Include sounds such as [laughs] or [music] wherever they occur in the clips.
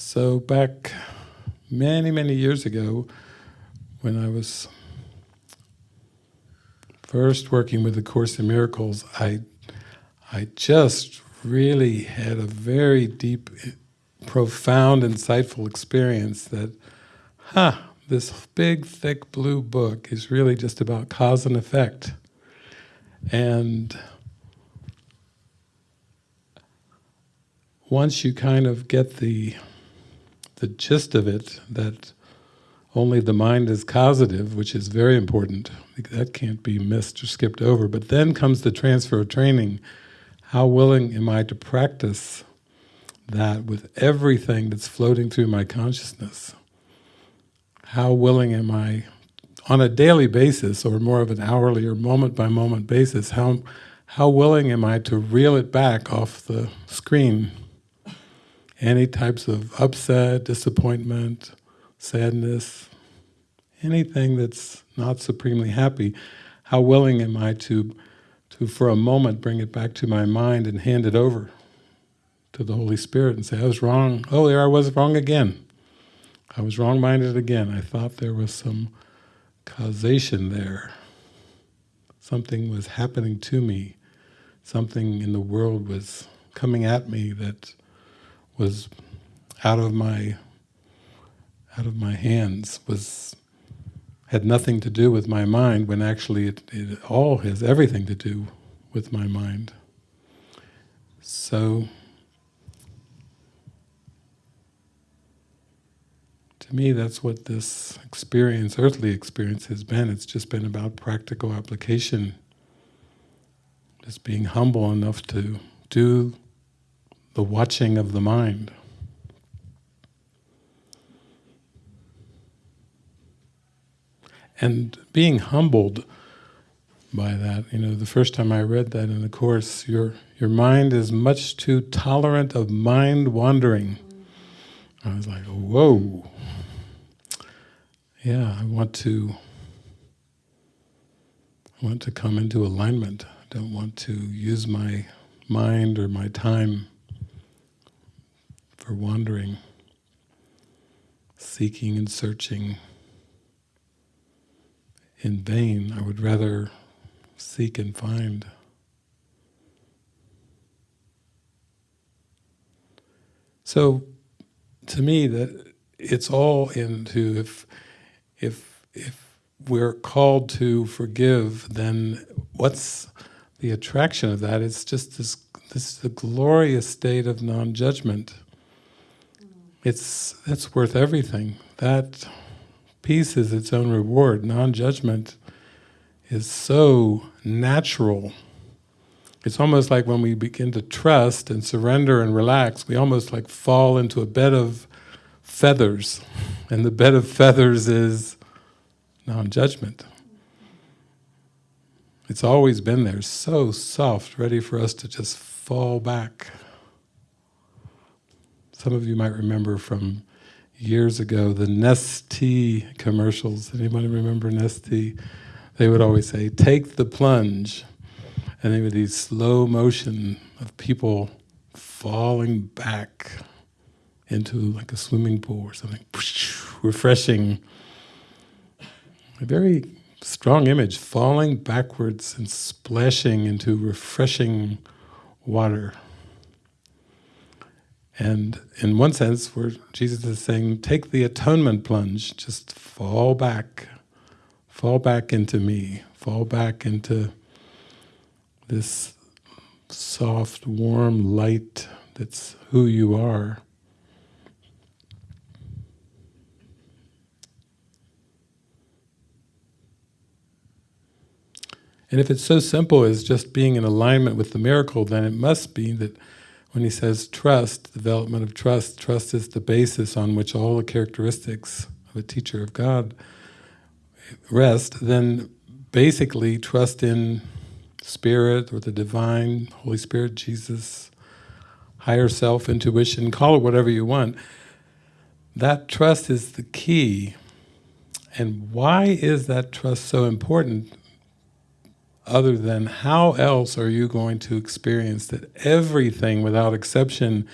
So back many, many years ago, when I was first working with the Course in Miracles, I, I just really had a very deep, profound, insightful experience that, huh, this big, thick blue book is really just about cause and effect. And once you kind of get the the gist of it, that only the mind is causative, which is very important. That can't be missed or skipped over. But then comes the transfer of training. How willing am I to practice that with everything that's floating through my consciousness? How willing am I, on a daily basis, or more of an hourly or moment-by-moment -moment basis, how, how willing am I to reel it back off the screen? Any types of upset, disappointment, sadness, anything that's not supremely happy, how willing am I to, to for a moment bring it back to my mind and hand it over to the Holy Spirit and say, I was wrong, oh there I was wrong again. I was wrong-minded again. I thought there was some causation there. Something was happening to me. Something in the world was coming at me that was out of my out of my hands was had nothing to do with my mind when actually it, it all has everything to do with my mind. So to me that's what this experience, earthly experience has been. It's just been about practical application. Just being humble enough to do the watching of the mind. And being humbled by that, you know, the first time I read that in the Course, your, your mind is much too tolerant of mind wandering. I was like, whoa. Yeah, I want to I want to come into alignment. I don't want to use my mind or my time for wandering, seeking and searching in vain. I would rather seek and find. So, to me, that it's all into if if if we're called to forgive, then what's the attraction of that? It's just this this the glorious state of non-judgment. It's that's worth everything. That Peace is its own reward. Non-judgment is so natural. It's almost like when we begin to trust and surrender and relax, we almost like fall into a bed of feathers. And the bed of feathers is non-judgment. It's always been there, so soft, ready for us to just fall back. Some of you might remember from years ago, the Nestea commercials. Anybody remember Nestea? They would always say, take the plunge. And they would these slow motion of people falling back into like a swimming pool or something, [laughs] refreshing. A very strong image, falling backwards and splashing into refreshing water. And in one sense, where Jesus is saying, take the atonement plunge, just fall back, fall back into me, fall back into this soft, warm light that's who you are. And if it's so simple as just being in alignment with the miracle, then it must be that when he says trust, development of trust, trust is the basis on which all the characteristics of a teacher of God rest, then basically trust in Spirit or the Divine, Holy Spirit, Jesus, higher self, intuition, call it whatever you want. That trust is the key. And why is that trust so important? Other than how else are you going to experience that everything without exception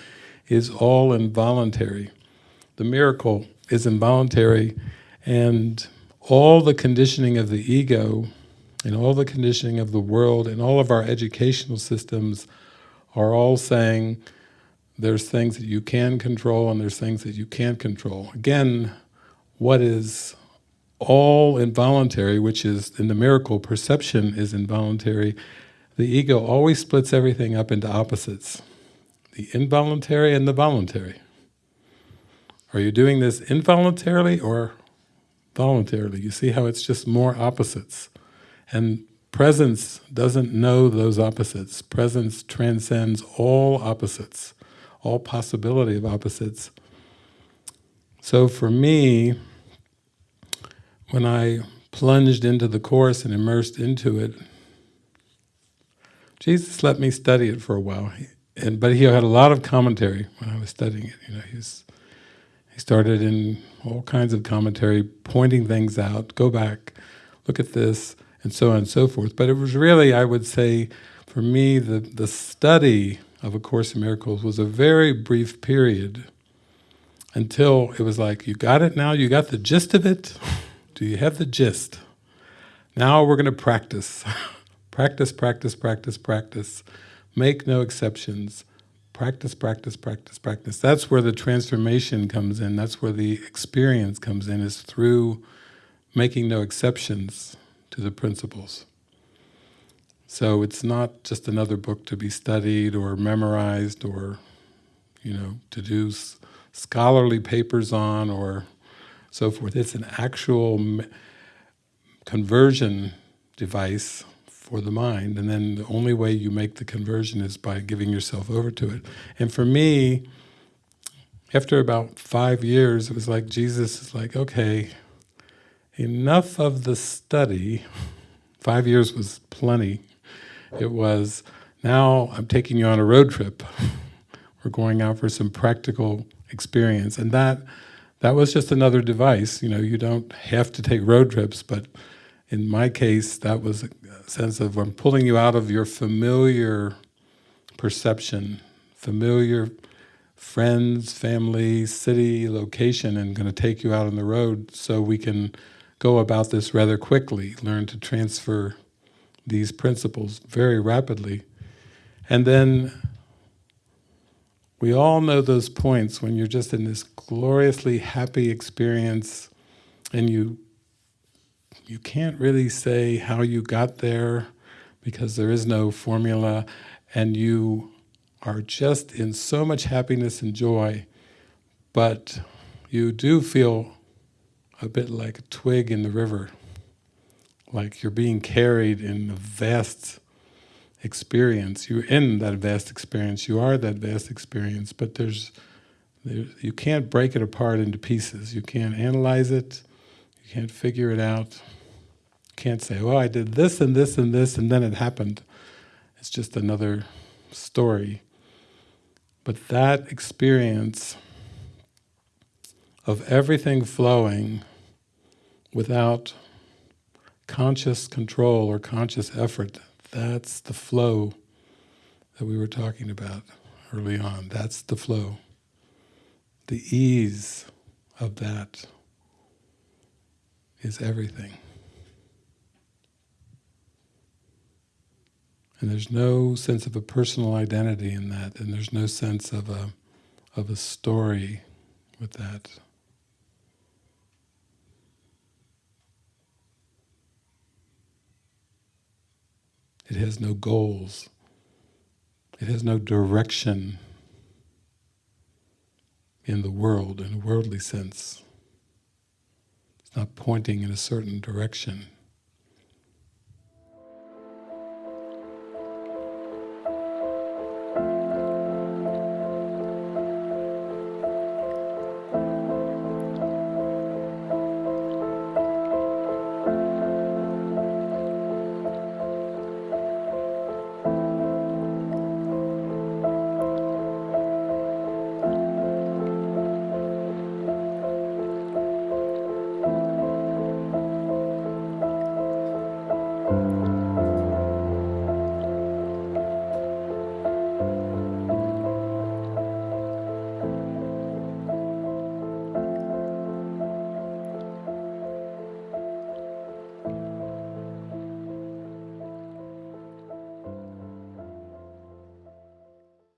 is all involuntary? the miracle is involuntary, and all the conditioning of the ego, and all the conditioning of the world, and all of our educational systems are all saying there's things that you can control and there's things that you can't control. Again, what is all involuntary, which is in the miracle, perception is involuntary, the ego always splits everything up into opposites. The involuntary and the voluntary. Are you doing this involuntarily or voluntarily? You see how it's just more opposites. And presence doesn't know those opposites. Presence transcends all opposites, all possibility of opposites. So for me, when I plunged into the Course and immersed into it, Jesus let me study it for a while, and but he had a lot of commentary when I was studying it. You know, he's he started in all kinds of commentary, pointing things out. Go back, look at this, and so on and so forth. But it was really, I would say, for me, the the study of A Course in Miracles was a very brief period until it was like, you got it now, you got the gist of it. [laughs] You have the gist? Now we're going to practice. [laughs] practice, practice, practice, practice. Make no exceptions. Practice, practice, practice, practice. That's where the transformation comes in. That's where the experience comes in, is through making no exceptions to the principles. So it's not just another book to be studied or memorized or, you know, to do scholarly papers on or so forth. It's an actual conversion device for the mind, and then the only way you make the conversion is by giving yourself over to it. And for me, after about five years, it was like Jesus is like, okay, enough of the study. [laughs] Five years was plenty. It was, now I'm taking you on a road trip. [laughs] We're going out for some practical experience. And that that was just another device. You know, you don't have to take road trips, but in my case, that was a sense of I'm pulling you out of your familiar perception, familiar friends, family, city, location, and going to take you out on the road so we can go about this rather quickly, learn to transfer these principles very rapidly. And then we all know those points when you're just in this gloriously happy experience and you you can't really say how you got there because there is no formula and you are just in so much happiness and joy but you do feel a bit like a twig in the river like you're being carried in a vast experience. You're in that vast experience. You are that vast experience, but there's, there, you can't break it apart into pieces. You can't analyze it. You can't figure it out. You can't say, well, I did this and this and this and then it happened. It's just another story. But that experience of everything flowing without conscious control or conscious effort, that's the flow that we were talking about early on. That's the flow. The ease of that is everything. And there's no sense of a personal identity in that, and there's no sense of a, of a story with that. It has no goals. It has no direction in the world, in a worldly sense. It's not pointing in a certain direction.